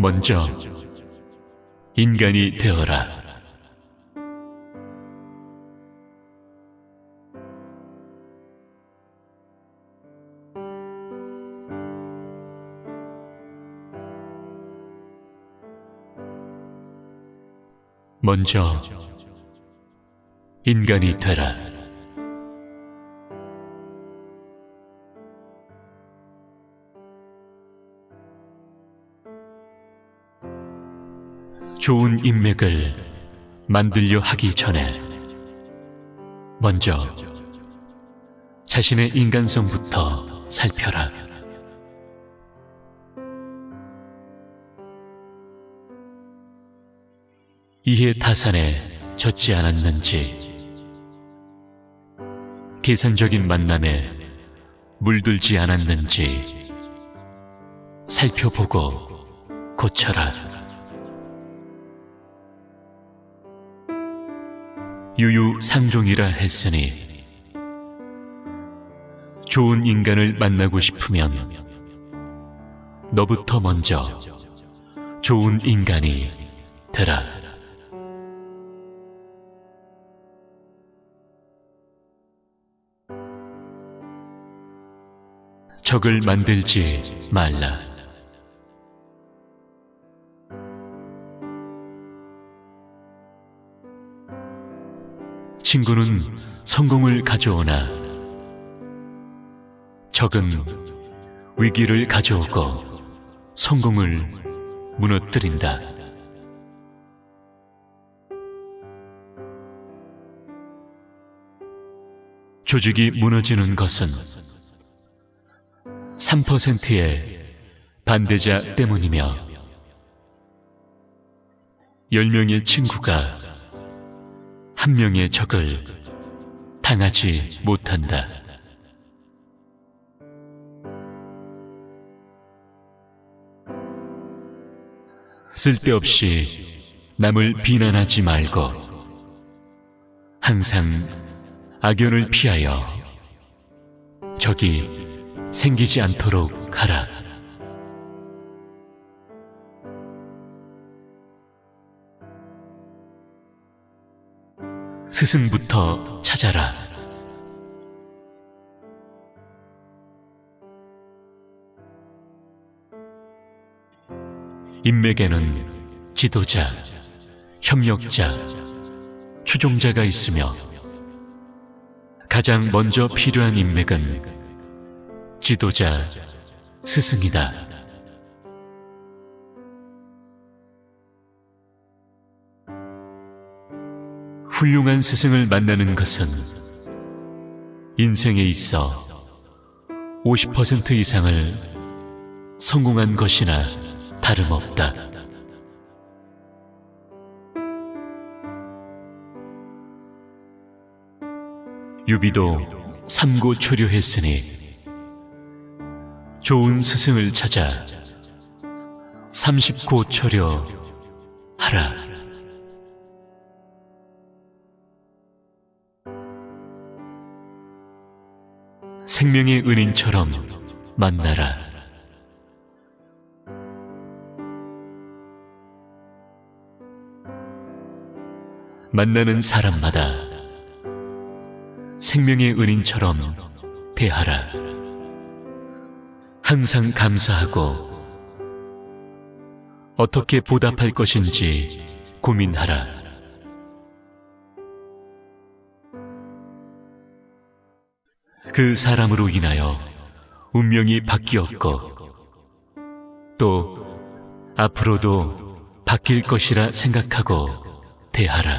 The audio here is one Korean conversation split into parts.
먼저 인간이 되어라. 먼저 인간이 되라. 좋은 인맥을 만들려 하기 전에 먼저 자신의 인간성부터 살펴라. 이해 타산에 젖지 않았는지, 계산적인 만남에 물들지 않았는지 살펴보고 고쳐라. 유유상종이라 했으니 좋은 인간을 만나고 싶으면 너부터 먼저 좋은 인간이 되라. 적을 만들지 말라. 친구는 성공을 가져오나 적은 위기를 가져오고 성공을 무너뜨린다. 조직이 무너지는 것은 3%의 반대자 때문이며 10명의 친구가 한 명의 적을 당하지 못한다. 쓸데없이 남을 비난하지 말고 항상 악연을 피하여 적이 생기지 않도록 하라. 스승부터 찾아라. 인맥에는 지도자, 협력자, 추종자가 있으며 가장 먼저 필요한 인맥은 지도자, 스승이다. 훌륭한 스승을 만나는 것은 인생에 있어 50% 이상을 성공한 것이나 다름없다. 유비도 삼고 초려했으니 좋은 스승을 찾아 삼십고초려 하라. 생명의 은인처럼 만나라. 만나는 사람마다 생명의 은인처럼 대하라. 항상 감사하고 어떻게 보답할 것인지 고민하라. 그 사람으로 인하여 운명이 바뀌었고 또 앞으로도 바뀔 것이라 생각하고 대하라.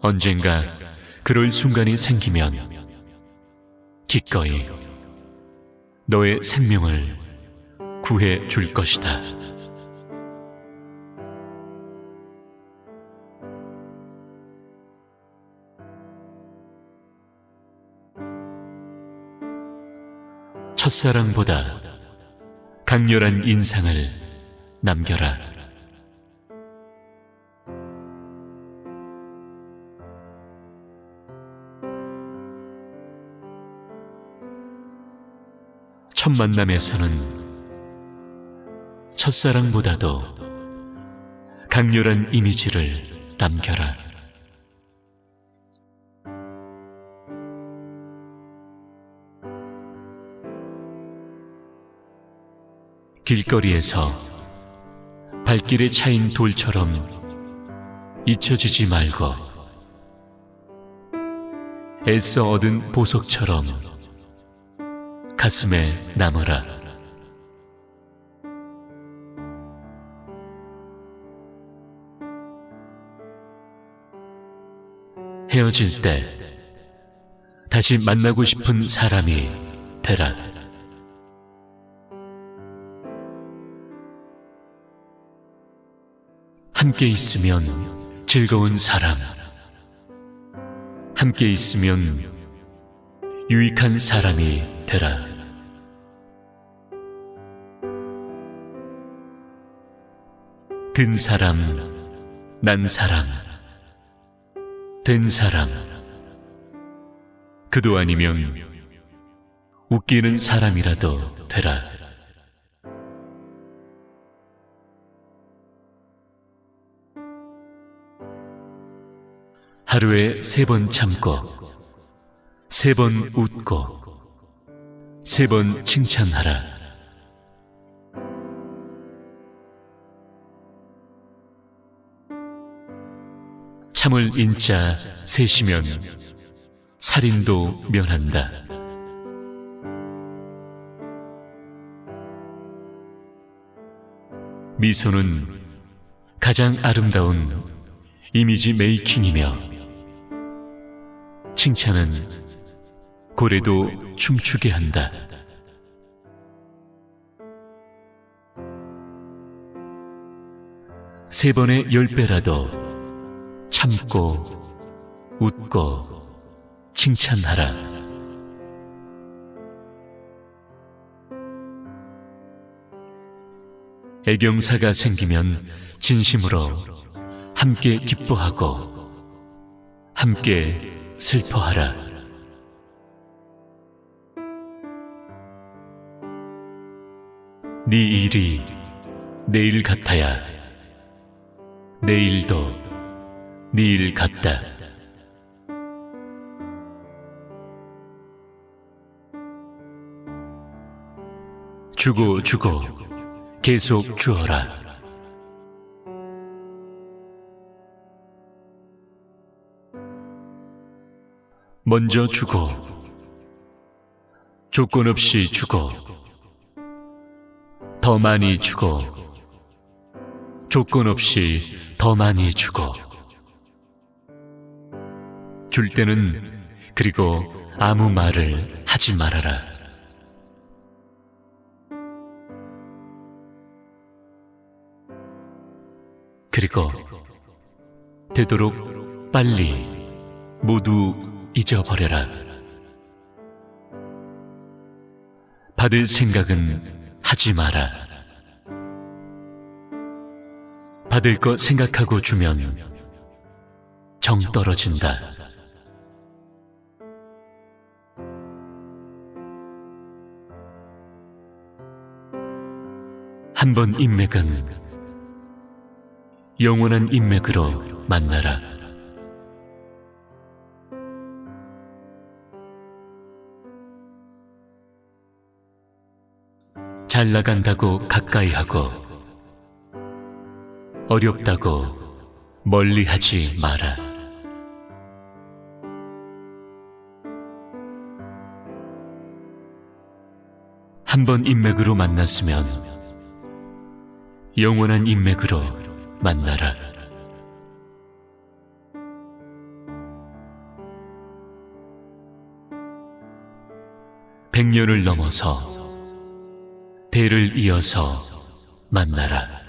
언젠가 그럴 순간이 생기면 기꺼이 너의 생명을 구해 줄 것이다. 첫사랑보다 강렬한 인상을 남겨라. 첫 만남에서는 첫사랑보다도 강렬한 이미지를 남겨라. 길거리에서 발길에 차인 돌처럼 잊혀지지 말고 애써 얻은 보석처럼 가슴에 남아라. 헤어질 때 다시 만나고 싶은 사람이 되라. 함께 있으면 즐거운 사람. 함께 있으면 유익한 사람이 되라. 든 사람, 난 사람, 된 사람. 그도 아니면 웃기는 사람이라도 되라. 하루에 세 번 참고, 세 번 웃고, 세 번 칭찬하라. 참을 인자 셋이면 살인도 면한다. 미소는 가장 아름다운 이미지 메이킹이며 칭찬은 고래도 춤추게 한다. 세 번의 열 배라도 참고 웃고 칭찬하라. 애경사가 생기면 진심으로 함께 기뻐하고 함께 슬퍼하라. 네 일이 내일 같아야 내일도 네 일 같다. 주고 주고 계속 주어라. 먼저 주고 조건 없이 주고 더 많이 주고 조건 없이 더 많이 주고 줄 때는 그리고 아무 말을 하지 말아라. 그리고 되도록 빨리 모두 잊어버려라. 받을 생각은 하지 마라. 받을 것 생각하고 주면 정 떨어진다. 한 번 인맥은 영원한 인맥으로 만나라. 잘 나간다고 가까이 하고 어렵다고 멀리 하지 마라. 한 번 인맥으로 만났으면 영원한 인맥으로 만나라. 백년을 넘어서 대를 이어서 만나라.